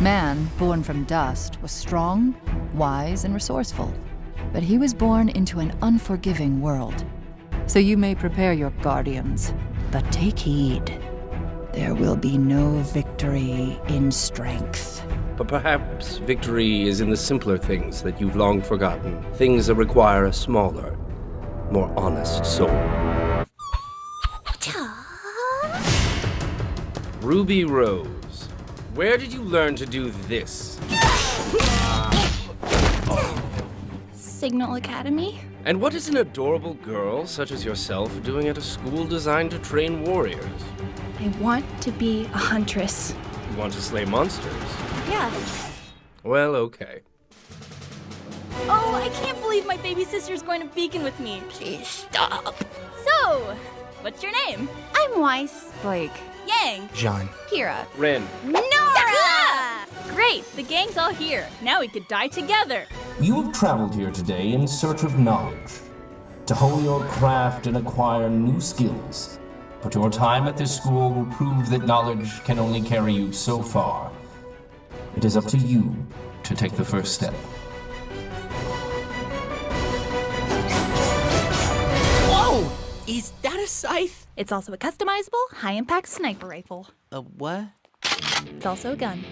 Man, born from dust, was strong, wise, and resourceful. But he was born into an unforgiving world. So you may prepare your guardians, but take heed. There will be no victory in strength. But perhaps victory is in the simpler things that you've long forgotten. Things that require a smaller, more honest soul. Ruby Rose, where did you learn to do this? Signal Academy? And what is an adorable girl such as yourself doing at a school designed to train warriors? I want to be a huntress. You want to slay monsters? Yeah. Well, okay. Oh, I can't believe my baby sister's going to Beacon with me. Please stop. So, what's your name? I'm Weiss. Blake, Yang. Jaune. Pyrrha. Ren, Nora! Great, the gang's all here. Now we could die together. You have traveled here today in search of knowledge, to hone your craft and acquire new skills. But your time at this school will prove that knowledge can only carry you so far. It is up to you to take the first step. Whoa! Is that a scythe? It's also a customizable, high-impact sniper rifle. A what? It's also a gun.